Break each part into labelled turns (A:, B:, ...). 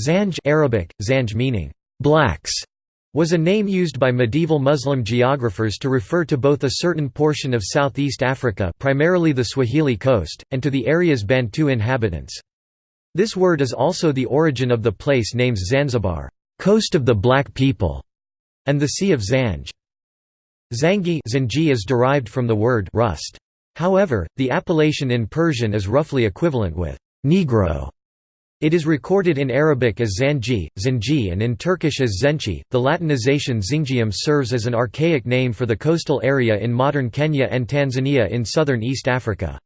A: Zanj Arabic, Zanj meaning, blacks, was a name used by medieval Muslim geographers to refer to both a certain portion of southeast Africa primarily the Swahili coast, and to the area's Bantu inhabitants. This word is also the origin of the place names Zanzibar, coast of the black people, and the Sea of Zanj. Zangi is derived from the word rust. However, the appellation in Persian is roughly equivalent with Negro. It is recorded in Arabic as Zanji, Zanji and in Turkish as Zenci. The Latinization Zingium serves as an archaic name for the coastal area in modern Kenya and Tanzania in southern East Africa.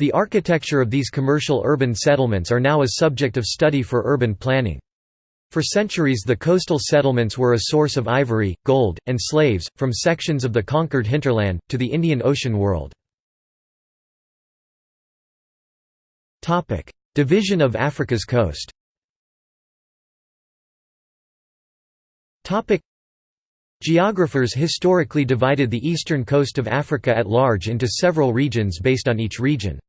A: The architecture of these commercial urban settlements are now a subject of study for urban planning. For centuries the coastal settlements were a source of ivory, gold, and slaves, from sections of the conquered hinterland, to the Indian Ocean world. Division of Africa's coast Geographers historically divided the eastern coast of Africa at large into several regions based on each region's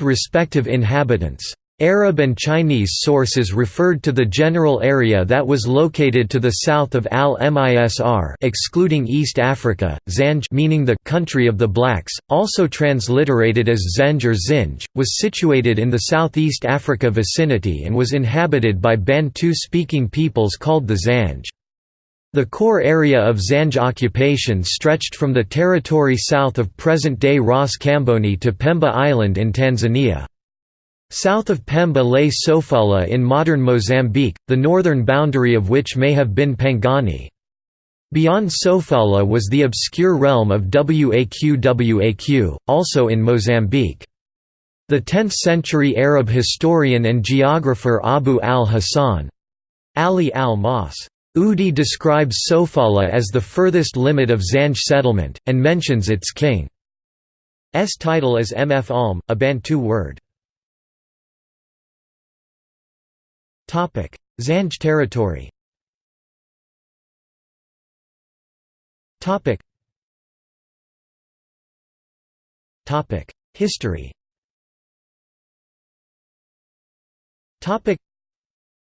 A: respective inhabitants. Arab and Chinese sources referred to the general area that was located to the south of Al-Misr excluding East Africa, Zanj meaning the country of the blacks, also transliterated as Zenj or Zinj, was situated in the southeast Africa vicinity and was inhabited by Bantu-speaking peoples called the Zanj. The core area of Zanj occupation stretched from the territory south of present-day Ras Kamboni to Pemba Island in Tanzania. South of Pemba lay Sofala in modern Mozambique, the northern boundary of which may have been Pangani. Beyond Sofala was the obscure realm of Waq also in Mozambique. The 10th-century Arab historian and geographer Abu al-Hasan Ali al-Mas Udi describes Sofala as the furthest limit of Zanj settlement, and mentions its king's title as Mfalme, a Bantu word. Zanj territory. History.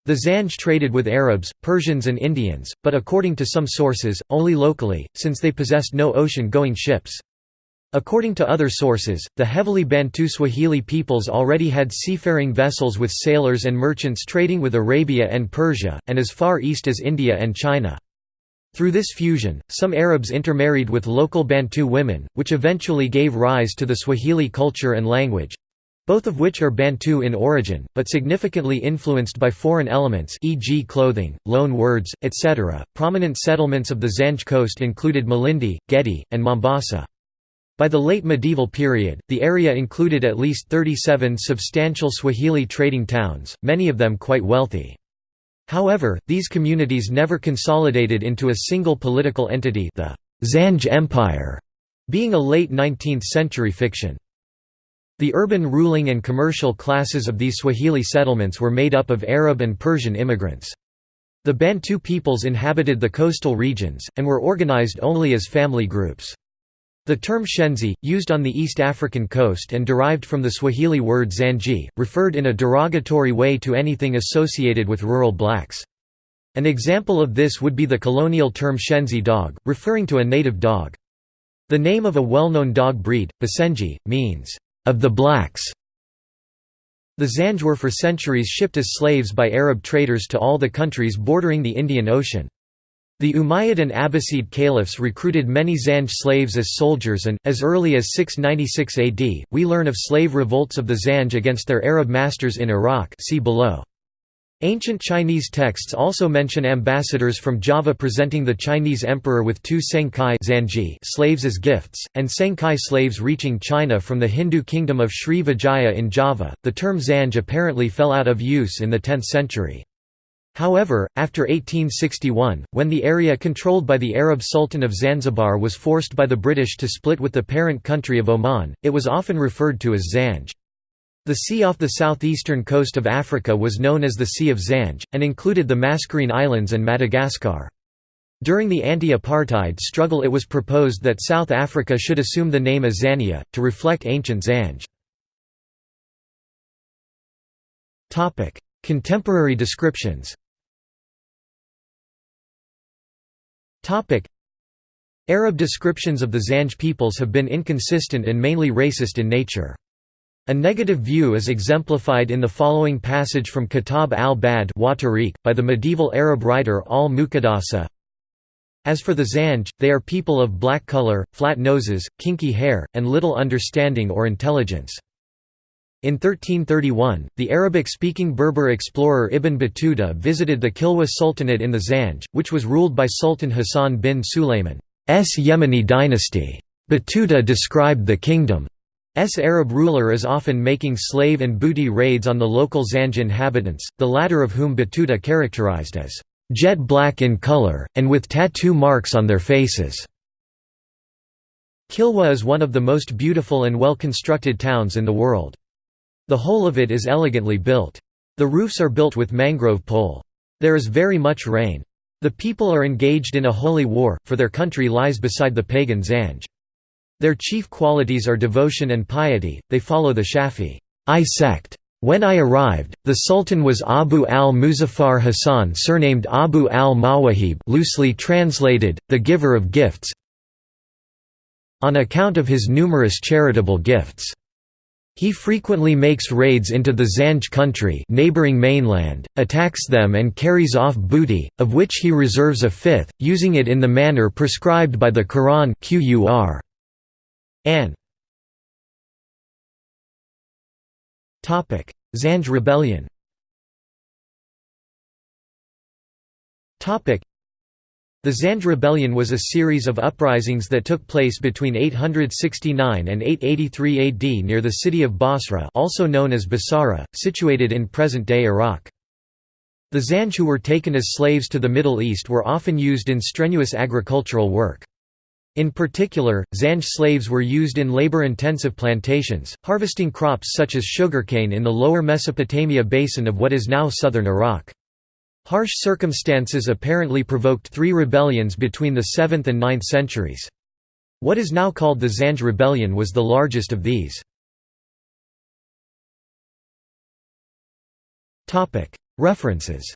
A: The Zanj traded with Arabs, Persians and Indians, but according to some sources, only locally, since they possessed no ocean-going ships. According to other sources, the heavily Bantu Swahili peoples already had seafaring vessels with sailors and merchants trading with Arabia and Persia, and as far east as India and China. Through this fusion, some Arabs intermarried with local Bantu women, which eventually gave rise to the Swahili culture and language—both of which are Bantu in origin, but significantly influenced by foreign elements e.g. clothing, loan words, etc. Prominent settlements of the Zanj coast included Malindi, Gedi, and Mombasa. By the late medieval period, the area included at least 37 substantial Swahili trading towns, many of them quite wealthy. However, these communities never consolidated into a single political entity the Zanj Empire, being a late 19th-century fiction. The urban ruling and commercial classes of these Swahili settlements were made up of Arab and Persian immigrants. The Bantu peoples inhabited the coastal regions, and were organized only as family groups. The term shenzi, used on the East African coast and derived from the Swahili word zanji, referred in a derogatory way to anything associated with rural blacks. An example of this would be the colonial term shenzi dog, referring to a native dog. The name of a well-known dog breed, Basenji, means, "...of the blacks". The Zanj were for centuries shipped as slaves by Arab traders to all the countries bordering the Indian Ocean. The Umayyad and Abbasid caliphs recruited many Zanj slaves as soldiers and, as early as 696 AD, we learn of slave revolts of the Zanj against their Arab masters in Iraq see below. Ancient Chinese texts also mention ambassadors from Java presenting the Chinese emperor with two Sengkai slaves as gifts, and Sengkai slaves reaching China from the Hindu kingdom of Sri Vijaya in Java. The term Zanj apparently fell out of use in the 10th century. However, after 1861, when the area controlled by the Arab Sultan of Zanzibar was forced by the British to split with the parent country of Oman, it was often referred to as Zanj. The sea off the southeastern coast of Africa was known as the Sea of Zanj, and included the Mascarene Islands and Madagascar. During the anti-apartheid struggle it was proposed that South Africa should assume the name Azania, to reflect ancient Zanj. Contemporary descriptions Arab descriptions of the Zanj peoples have been inconsistent and mainly racist in nature. A negative view is exemplified in the following passage from Kitab al-Bad by the medieval Arab writer al-Muqaddasi. As for the Zanj, they are people of black color, flat noses, kinky hair, and little understanding or intelligence. In 1331, the Arabic-speaking Berber explorer Ibn Battuta visited the Kilwa Sultanate in the Zanj, which was ruled by Sultan Hassan bin Sulayman's Yemeni dynasty. Battuta described the kingdom's Arab ruler as often making slave and booty raids on the local Zanj inhabitants, the latter of whom Battuta characterized as jet black in color, and with tattoo marks on their faces. Kilwa is one of the most beautiful and well-constructed towns in the world. The whole of it is elegantly built. The roofs are built with mangrove pole. There is very much rain. The people are engaged in a holy war, for their country lies beside the pagan Zanj. Their chief qualities are devotion and piety, they follow the Shafi'i sect. When I arrived, the Sultan was Abu al-Muzaffar Hassan surnamed Abu al-Mawahib loosely translated, the giver of gifts on account of his numerous charitable gifts. He frequently makes raids into the Zanj country neighboring mainland, attacks them and carries off booty, of which he reserves a fifth, using it in the manner prescribed by the Quran Qur. An. Zanj rebellion the Zanj rebellion was a series of uprisings that took place between 869 and 883 AD near the city of Basra also known as Basara, situated in present-day Iraq. The Zanj who were taken as slaves to the Middle East were often used in strenuous agricultural work. In particular, Zanj slaves were used in labor-intensive plantations, harvesting crops such as sugarcane in the lower Mesopotamia basin of what is now southern Iraq. Harsh circumstances apparently provoked three rebellions between the 7th and 9th centuries. What is now called the Zanj Rebellion was the largest of these. References.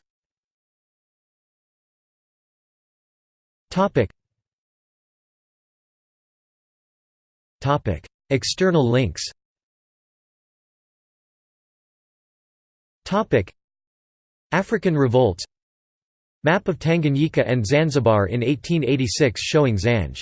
A: External links African revolts Map of Tanganyika and Zanzibar in 1886 showing Zanj